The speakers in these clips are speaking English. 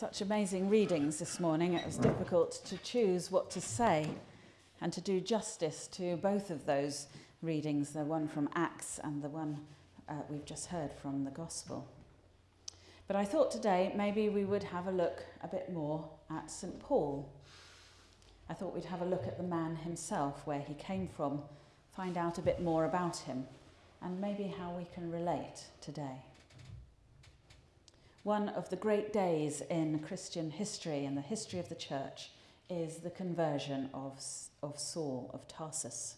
Such amazing readings this morning, it was difficult to choose what to say and to do justice to both of those readings the one from Acts and the one uh, we've just heard from the Gospel. But I thought today maybe we would have a look a bit more at St. Paul. I thought we'd have a look at the man himself, where he came from, find out a bit more about him, and maybe how we can relate today. One of the great days in Christian history and the history of the church is the conversion of, of Saul of Tarsus.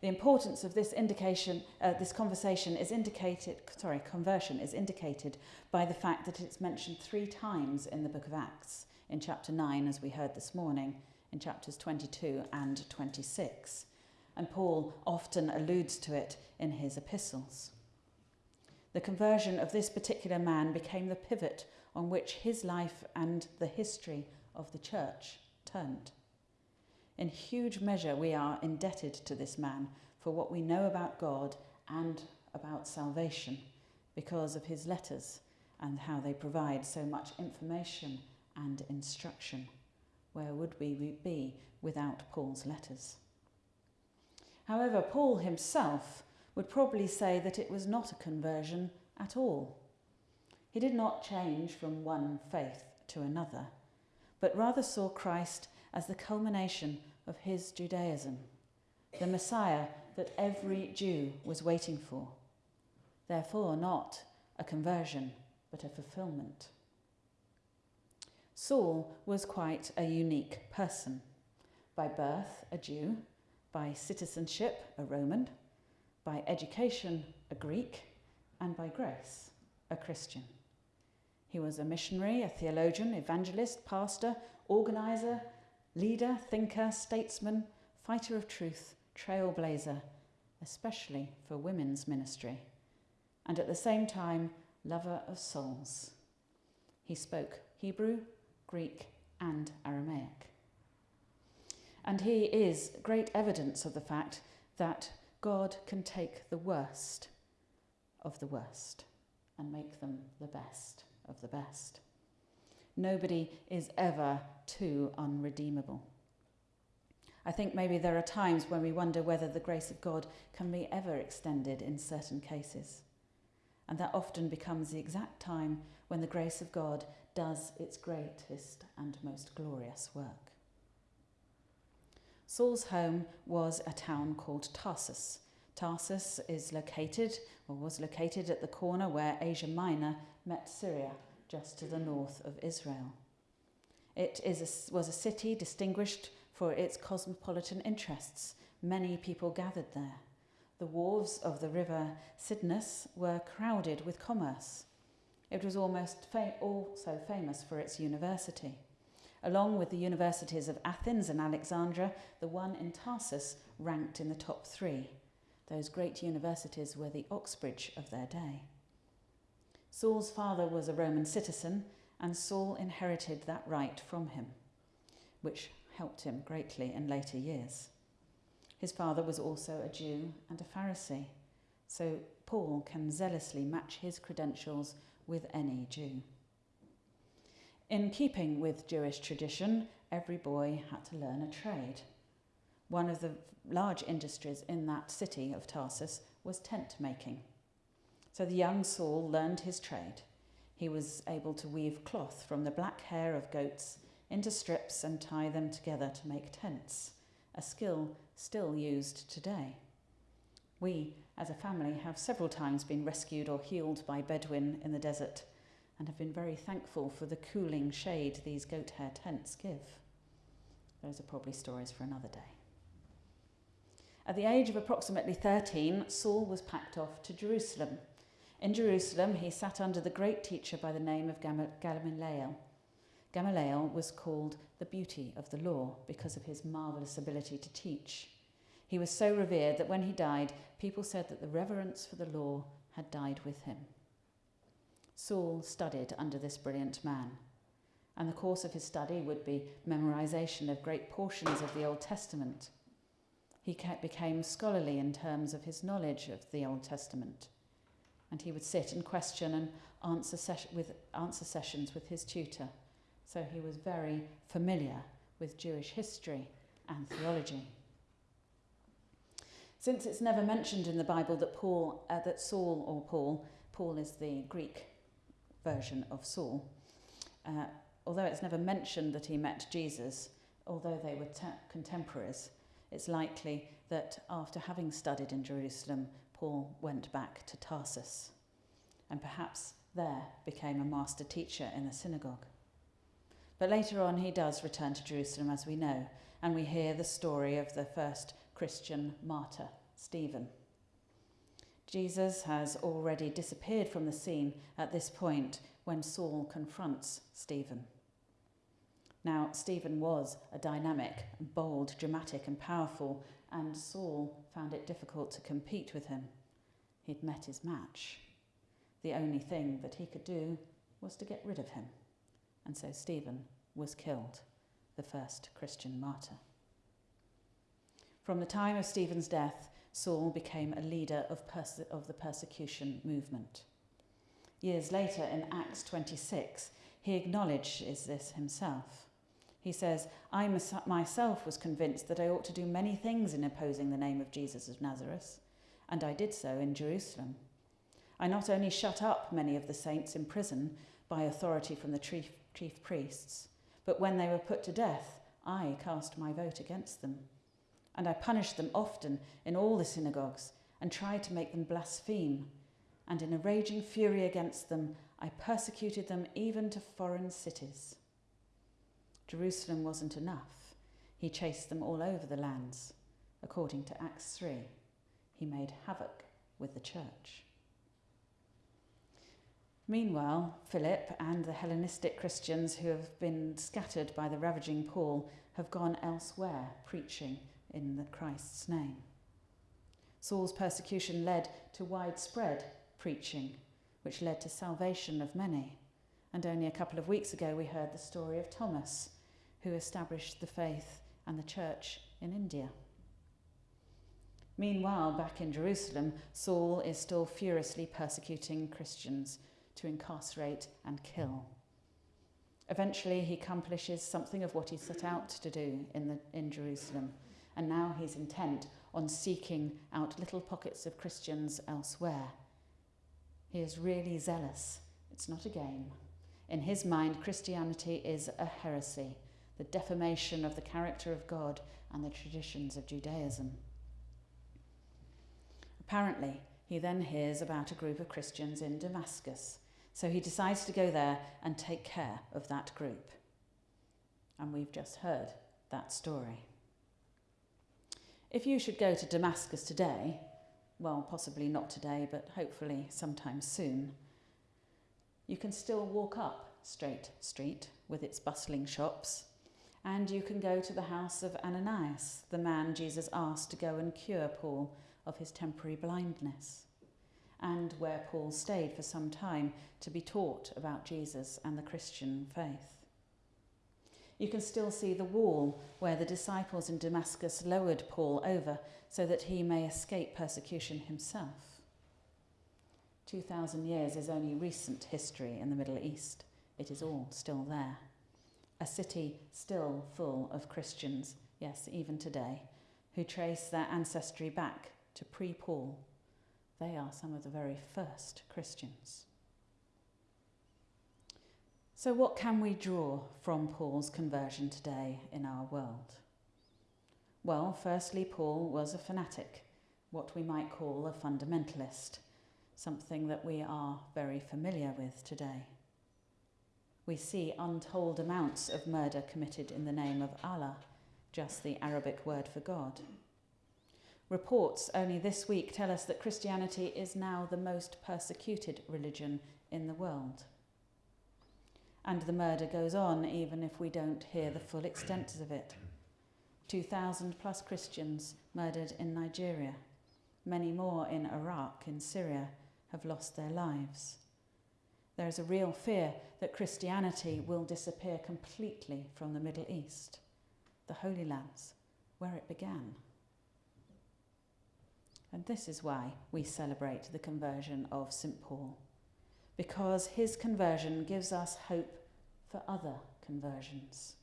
The importance of this indication, uh, this conversation is indicated, sorry, conversion is indicated by the fact that it's mentioned three times in the book of Acts, in chapter 9, as we heard this morning, in chapters 22 and 26. And Paul often alludes to it in his epistles. The conversion of this particular man became the pivot on which his life and the history of the church turned. In huge measure, we are indebted to this man for what we know about God and about salvation because of his letters and how they provide so much information and instruction. Where would we be without Paul's letters? However, Paul himself would probably say that it was not a conversion at all. He did not change from one faith to another, but rather saw Christ as the culmination of his Judaism, the Messiah that every Jew was waiting for. Therefore, not a conversion, but a fulfillment. Saul was quite a unique person. By birth, a Jew, by citizenship, a Roman, by education, a Greek, and by grace, a Christian. He was a missionary, a theologian, evangelist, pastor, organizer, leader, thinker, statesman, fighter of truth, trailblazer, especially for women's ministry, and at the same time, lover of souls. He spoke Hebrew, Greek, and Aramaic. And he is great evidence of the fact that God can take the worst of the worst and make them the best of the best. Nobody is ever too unredeemable. I think maybe there are times when we wonder whether the grace of God can be ever extended in certain cases. And that often becomes the exact time when the grace of God does its greatest and most glorious work. Saul's home was a town called Tarsus. Tarsus is located, or was located, at the corner where Asia Minor met Syria, just to the north of Israel. It is a, was a city distinguished for its cosmopolitan interests. Many people gathered there. The wharves of the river Cydnus were crowded with commerce. It was almost fa- also famous for its university. Along with the universities of Athens and Alexandria, the one in Tarsus ranked in the top three. Those great universities were the Oxbridge of their day. Saul's father was a Roman citizen, and Saul inherited that right from him, which helped him greatly in later years. His father was also a Jew and a Pharisee, so Paul can zealously match his credentials with any Jew. In keeping with Jewish tradition, every boy had to learn a trade. One of the large industries in that city of Tarsus was tent making. So the young Saul learned his trade. He was able to weave cloth from the black hair of goats into strips and tie them together to make tents, a skill still used today. We, as a family, have several times been rescued or healed by Bedouin in the desert and have been very thankful for the cooling shade these goat hair tents give. Those are probably stories for another day. At the age of approximately 13, Saul was packed off to Jerusalem. In Jerusalem, he sat under the great teacher by the name of Gamaliel. Gamaliel was called the beauty of the law because of his marvellous ability to teach. He was so revered that when he died, people said that the reverence for the law had died with him. Saul studied under this brilliant man, and the course of his study would be memorization of great portions of the Old Testament. He became scholarly in terms of his knowledge of the Old Testament. and he would sit and question and answer, ses- with answer sessions with his tutor. So he was very familiar with Jewish history and theology. Since it's never mentioned in the Bible that Paul, uh, that Saul or Paul, Paul is the Greek version of Saul, uh, although it's never mentioned that he met Jesus, although they were te- contemporaries, it's likely that after having studied in Jerusalem, Paul went back to Tarsus and perhaps there became a master teacher in the synagogue. But later on, he does return to Jerusalem, as we know, and we hear the story of the first Christian martyr, Stephen. Jesus has already disappeared from the scene at this point when Saul confronts Stephen. Now, Stephen was a dynamic, bold, dramatic, and powerful, and Saul found it difficult to compete with him. He'd met his match. The only thing that he could do was to get rid of him. And so Stephen was killed, the first Christian martyr. From the time of Stephen's death, Saul became a leader of, perse- of the persecution movement. Years later, in Acts 26, he acknowledges this himself. He says, I myself was convinced that I ought to do many things in opposing the name of Jesus of Nazareth, and I did so in Jerusalem. I not only shut up many of the saints in prison by authority from the chief, chief priests, but when they were put to death, I cast my vote against them. And I punished them often in all the synagogues and tried to make them blaspheme. And in a raging fury against them, I persecuted them even to foreign cities. Jerusalem wasn't enough. He chased them all over the lands. According to Acts 3, he made havoc with the church. Meanwhile, Philip and the Hellenistic Christians who have been scattered by the ravaging Paul have gone elsewhere preaching in the Christ's name. Saul's persecution led to widespread preaching, which led to salvation of many. And only a couple of weeks ago, we heard the story of Thomas, who established the faith and the church in India. Meanwhile, back in Jerusalem, Saul is still furiously persecuting Christians to incarcerate and kill. Eventually, he accomplishes something of what he set out to do in, the, in Jerusalem, and now he's intent on seeking out little pockets of Christians elsewhere. He is really zealous. It's not a game. In his mind, Christianity is a heresy, the defamation of the character of God and the traditions of Judaism. Apparently, he then hears about a group of Christians in Damascus so he decides to go there and take care of that group. And we've just heard that story. If you should go to Damascus today, well, possibly not today, but hopefully sometime soon, you can still walk up Straight Street with its bustling shops, and you can go to the house of Ananias, the man Jesus asked to go and cure Paul of his temporary blindness and where Paul stayed for some time to be taught about Jesus and the Christian faith. You can still see the wall where the disciples in Damascus lowered Paul over so that he may escape persecution himself. 2,000 years is only recent history in the Middle East. It is all still there. A city still full of Christians, yes, even today, who trace their ancestry back to pre Paul they are some of the very first Christians. So, what can we draw from Paul's conversion today in our world? Well, firstly, Paul was a fanatic, what we might call a fundamentalist, something that we are very familiar with today. We see untold amounts of murder committed in the name of Allah, just the Arabic word for God. Reports only this week tell us that Christianity is now the most persecuted religion in the world. And the murder goes on even if we don't hear the full extent of it. 2,000 plus Christians murdered in Nigeria. Many more in Iraq, in Syria, have lost their lives. There is a real fear that Christianity will disappear completely from the Middle East, the Holy Lands, where it began. And this is why we celebrate the conversion of St. Paul, because his conversion gives us hope for other conversions.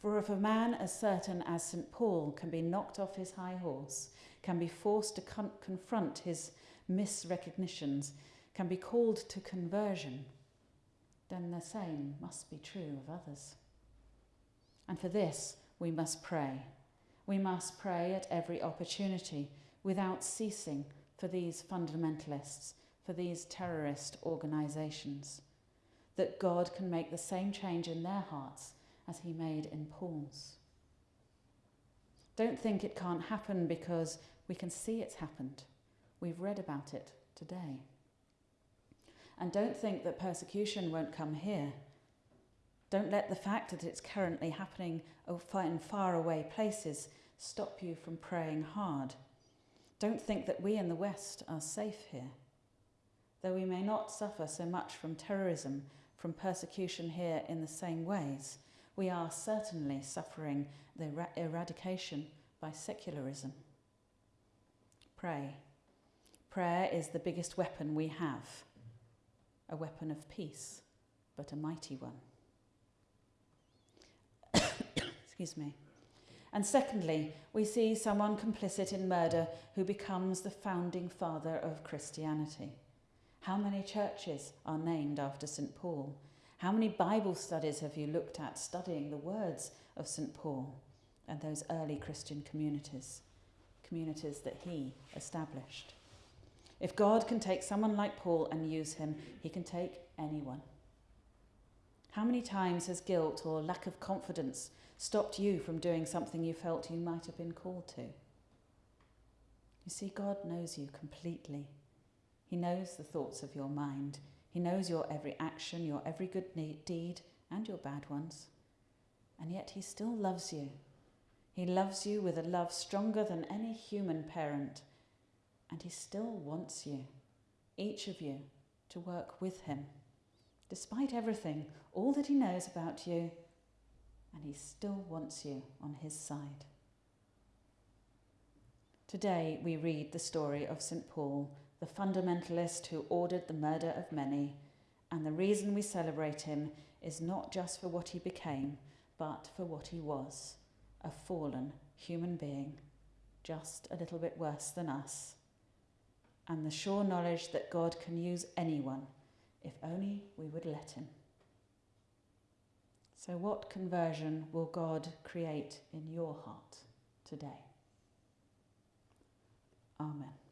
For if a man as certain as St. Paul can be knocked off his high horse, can be forced to con- confront his misrecognitions, can be called to conversion, then the same must be true of others. And for this, we must pray. We must pray at every opportunity without ceasing for these fundamentalists, for these terrorist organisations, that God can make the same change in their hearts as he made in Paul's. Don't think it can't happen because we can see it's happened. We've read about it today. And don't think that persecution won't come here. Don't let the fact that it's currently happening in faraway places stop you from praying hard. Don't think that we in the West are safe here. Though we may not suffer so much from terrorism, from persecution here in the same ways, we are certainly suffering the eradication by secularism. Pray. Prayer is the biggest weapon we have, a weapon of peace, but a mighty one. Excuse me. And secondly, we see someone complicit in murder who becomes the founding father of Christianity. How many churches are named after St. Paul? How many Bible studies have you looked at studying the words of St. Paul and those early Christian communities, communities that he established? If God can take someone like Paul and use him, he can take anyone. How many times has guilt or lack of confidence stopped you from doing something you felt you might have been called to? You see, God knows you completely. He knows the thoughts of your mind. He knows your every action, your every good deed, and your bad ones. And yet He still loves you. He loves you with a love stronger than any human parent. And He still wants you, each of you, to work with Him. Despite everything, all that He knows about you, and He still wants you on His side. Today we read the story of St. Paul the fundamentalist who ordered the murder of many, and the reason we celebrate him is not just for what he became, but for what he was a fallen human being, just a little bit worse than us, and the sure knowledge that God can use anyone if only we would let him. So, what conversion will God create in your heart today? Amen.